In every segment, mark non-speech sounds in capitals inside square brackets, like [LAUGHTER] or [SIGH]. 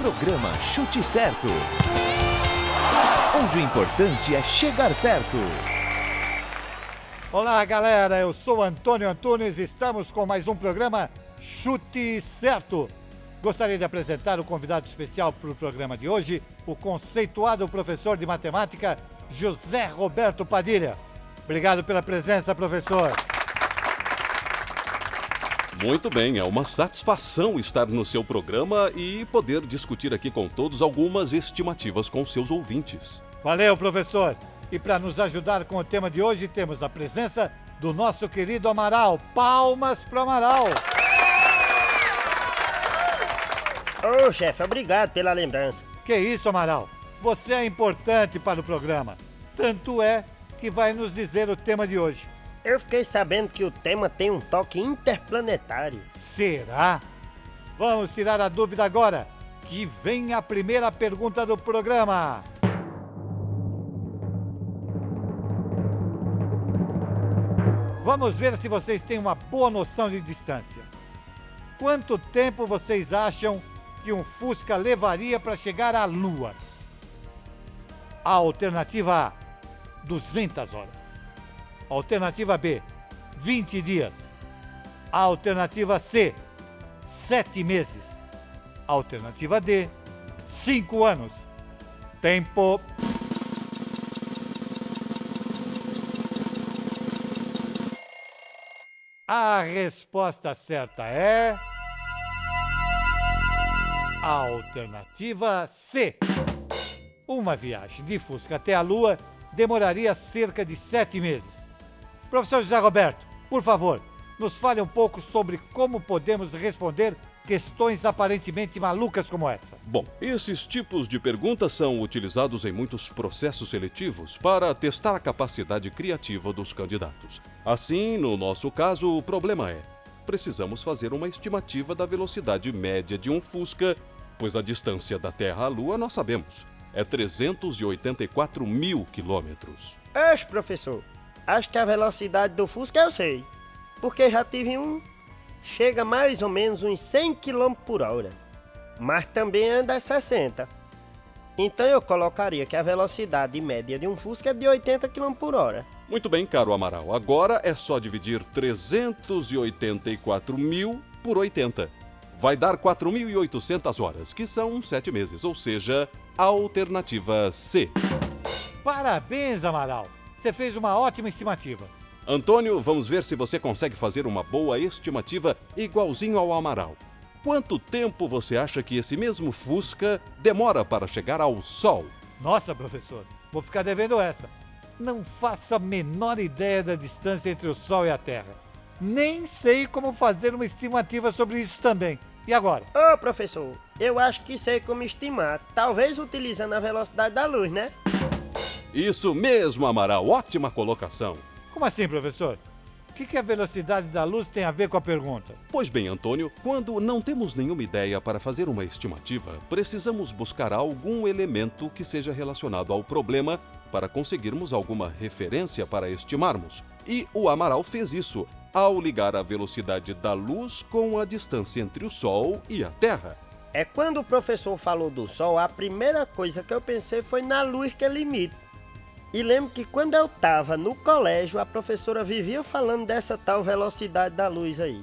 Programa Chute Certo. Onde o importante é chegar perto. Olá, galera. Eu sou Antônio Antunes. Estamos com mais um programa Chute Certo. Gostaria de apresentar o convidado especial para o programa de hoje, o conceituado professor de matemática José Roberto Padilha. Obrigado pela presença, professor. Muito bem, é uma satisfação estar no seu programa e poder discutir aqui com todos algumas estimativas com seus ouvintes. Valeu, professor. E para nos ajudar com o tema de hoje, temos a presença do nosso querido Amaral. Palmas para Amaral. Ô, oh, chefe, obrigado pela lembrança. Que isso, Amaral. Você é importante para o programa. Tanto é que vai nos dizer o tema de hoje. Eu fiquei sabendo que o tema tem um toque interplanetário. Será? Vamos tirar a dúvida agora, que vem a primeira pergunta do programa. Vamos ver se vocês têm uma boa noção de distância. Quanto tempo vocês acham que um Fusca levaria para chegar à Lua? A alternativa A, 200 horas. Alternativa B, 20 dias. Alternativa C, 7 meses. Alternativa D, 5 anos. Tempo. A resposta certa é. Alternativa C. Uma viagem de Fusca até a Lua demoraria cerca de sete meses. Professor José Roberto, por favor, nos fale um pouco sobre como podemos responder questões aparentemente malucas como essa. Bom, esses tipos de perguntas são utilizados em muitos processos seletivos para testar a capacidade criativa dos candidatos. Assim, no nosso caso, o problema é: precisamos fazer uma estimativa da velocidade média de um Fusca, pois a distância da Terra à Lua nós sabemos é 384 mil quilômetros. Oxe, professor, Acho que a velocidade do Fusca eu sei. Porque já tive um. Chega mais ou menos uns 100 km por hora. Mas também anda a 60. Então eu colocaria que a velocidade média de um Fusca é de 80 km por hora. Muito bem, caro Amaral. Agora é só dividir 384 mil por 80. Vai dar 4.800 horas, que são 7 meses, ou seja, a alternativa C. Parabéns, Amaral! Você fez uma ótima estimativa. Antônio, vamos ver se você consegue fazer uma boa estimativa igualzinho ao Amaral. Quanto tempo você acha que esse mesmo Fusca demora para chegar ao Sol? Nossa, professor, vou ficar devendo essa. Não faço a menor ideia da distância entre o Sol e a Terra. Nem sei como fazer uma estimativa sobre isso também. E agora? Ô, oh, professor, eu acho que sei como estimar. Talvez utilizando a velocidade da luz, né? Isso mesmo, Amaral. Ótima colocação. Como assim, professor? O que, que a velocidade da luz tem a ver com a pergunta? Pois bem, Antônio, quando não temos nenhuma ideia para fazer uma estimativa, precisamos buscar algum elemento que seja relacionado ao problema para conseguirmos alguma referência para estimarmos. E o Amaral fez isso ao ligar a velocidade da luz com a distância entre o Sol e a Terra. É quando o professor falou do Sol, a primeira coisa que eu pensei foi na luz que ele emite. E lembro que quando eu tava no colégio, a professora vivia falando dessa tal velocidade da luz aí.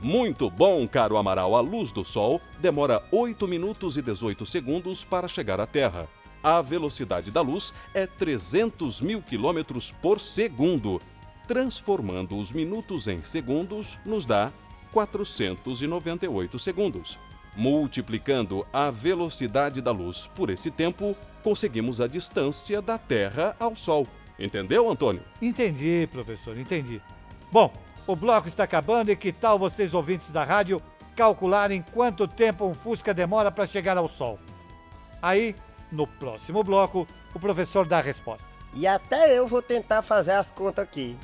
Muito bom, caro Amaral. A luz do Sol demora 8 minutos e 18 segundos para chegar à Terra. A velocidade da luz é 300 mil quilômetros por segundo. Transformando os minutos em segundos, nos dá 498 segundos. Multiplicando a velocidade da luz por esse tempo, conseguimos a distância da Terra ao Sol. Entendeu, Antônio? Entendi, professor, entendi. Bom, o bloco está acabando e que tal vocês, ouvintes da rádio, calcularem quanto tempo um Fusca demora para chegar ao Sol? Aí, no próximo bloco, o professor dá a resposta. E até eu vou tentar fazer as contas aqui.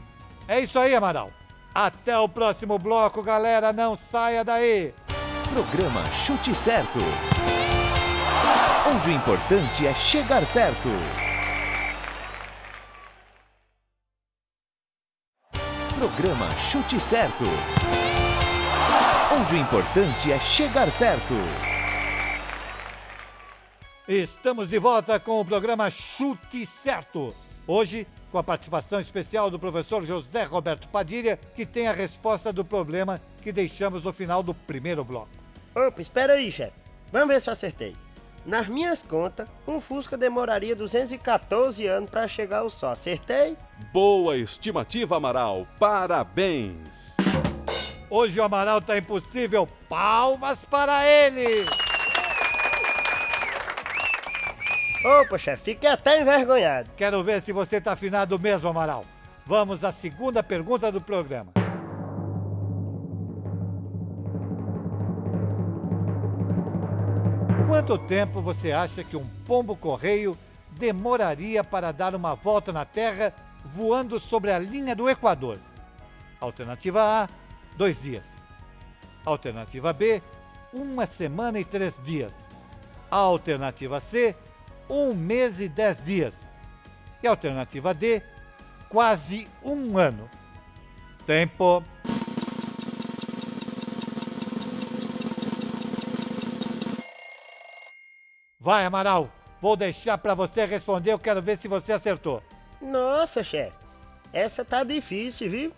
É isso aí, Amaral. Até o próximo bloco, galera. Não saia daí. Programa Chute Certo. Onde o importante é chegar perto. Programa Chute Certo. Onde o importante é chegar perto. Estamos de volta com o programa Chute Certo. Hoje, com a participação especial do professor José Roberto Padilha, que tem a resposta do problema que deixamos no final do primeiro bloco. Opa, espera aí, chefe. Vamos ver se eu acertei. Nas minhas contas, um Fusca demoraria 214 anos para chegar ao Sol. Acertei? Boa estimativa, Amaral. Parabéns! Hoje o Amaral tá impossível. Palmas para ele! Opa, chefe, fiquei até envergonhado. Quero ver se você tá afinado mesmo, Amaral. Vamos à segunda pergunta do programa. Quanto tempo você acha que um pombo-correio demoraria para dar uma volta na Terra voando sobre a linha do Equador? Alternativa A, dois dias. Alternativa B, uma semana e três dias. Alternativa C, um mês e dez dias. E alternativa D, quase um ano. Tempo. Vai, Amaral. Vou deixar para você responder. Eu quero ver se você acertou. Nossa, chefe, essa tá difícil, viu?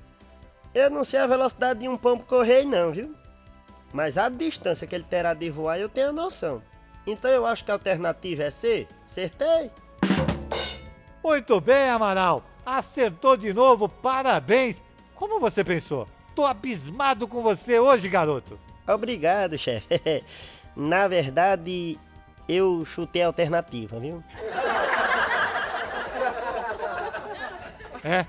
Eu não sei a velocidade de um pombo correio não, viu? Mas a distância que ele terá de voar eu tenho noção. Então eu acho que a alternativa é C. Acertei? Muito bem, Amaral. Acertou de novo. Parabéns. Como você pensou? Tô abismado com você hoje, garoto. Obrigado, chefe. [LAUGHS] Na verdade, eu chutei a alternativa, viu? [LAUGHS] É.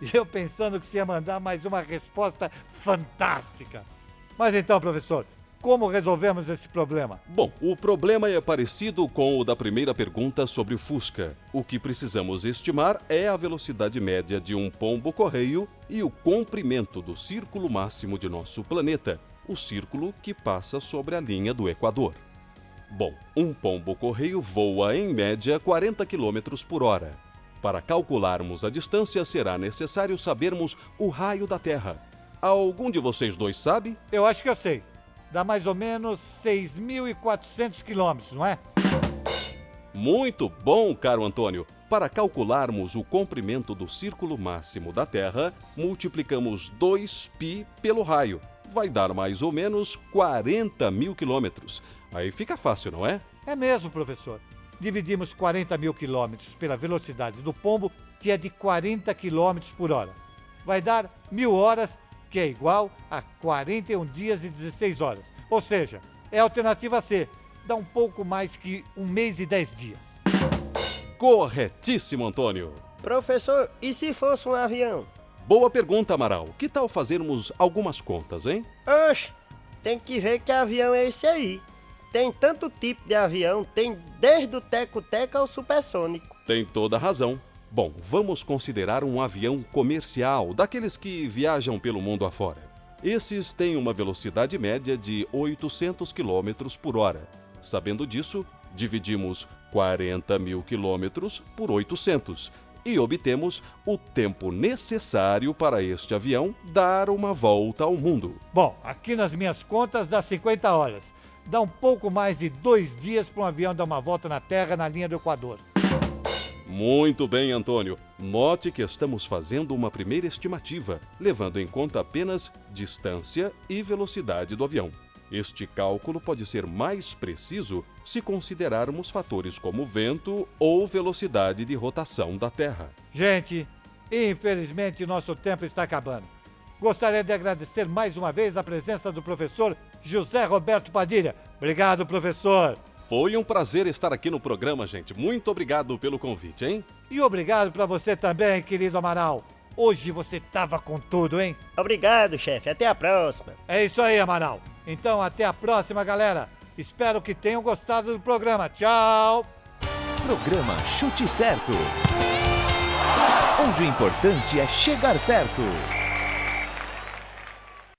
E eu pensando que você ia mandar mais uma resposta fantástica. Mas então, professor, como resolvemos esse problema? Bom, o problema é parecido com o da primeira pergunta sobre o Fusca. O que precisamos estimar é a velocidade média de um pombo-correio e o comprimento do círculo máximo de nosso planeta, o círculo que passa sobre a linha do Equador. Bom, um pombo-correio voa em média 40 km por hora. Para calcularmos a distância, será necessário sabermos o raio da Terra. Algum de vocês dois sabe? Eu acho que eu sei. Dá mais ou menos 6.400 quilômetros, não é? Muito bom, caro Antônio. Para calcularmos o comprimento do círculo máximo da Terra, multiplicamos 2π pelo raio. Vai dar mais ou menos 40 mil quilômetros. Aí fica fácil, não é? É mesmo, professor. Dividimos 40 mil quilômetros pela velocidade do pombo, que é de 40 quilômetros por hora. Vai dar mil horas, que é igual a 41 dias e 16 horas. Ou seja, é a alternativa C. Dá um pouco mais que um mês e 10 dias. Corretíssimo, Antônio. Professor, e se fosse um avião? Boa pergunta, Amaral. Que tal fazermos algumas contas, hein? Oxe, tem que ver que avião é esse aí. Tem tanto tipo de avião, tem desde o teco-teco ao supersônico. Tem toda a razão. Bom, vamos considerar um avião comercial, daqueles que viajam pelo mundo afora. Esses têm uma velocidade média de 800 km por hora. Sabendo disso, dividimos 40 mil quilômetros por 800 e obtemos o tempo necessário para este avião dar uma volta ao mundo. Bom, aqui nas minhas contas dá 50 horas. Dá um pouco mais de dois dias para um avião dar uma volta na Terra na linha do Equador. Muito bem, Antônio. Note que estamos fazendo uma primeira estimativa, levando em conta apenas distância e velocidade do avião. Este cálculo pode ser mais preciso se considerarmos fatores como vento ou velocidade de rotação da Terra. Gente, infelizmente nosso tempo está acabando. Gostaria de agradecer mais uma vez a presença do professor José Roberto Padilha. Obrigado, professor. Foi um prazer estar aqui no programa, gente. Muito obrigado pelo convite, hein? E obrigado para você também, querido Amaral. Hoje você tava com tudo, hein? Obrigado, chefe. Até a próxima. É isso aí, Amaral. Então, até a próxima, galera. Espero que tenham gostado do programa. Tchau! Programa Chute Certo. Onde o importante é chegar perto.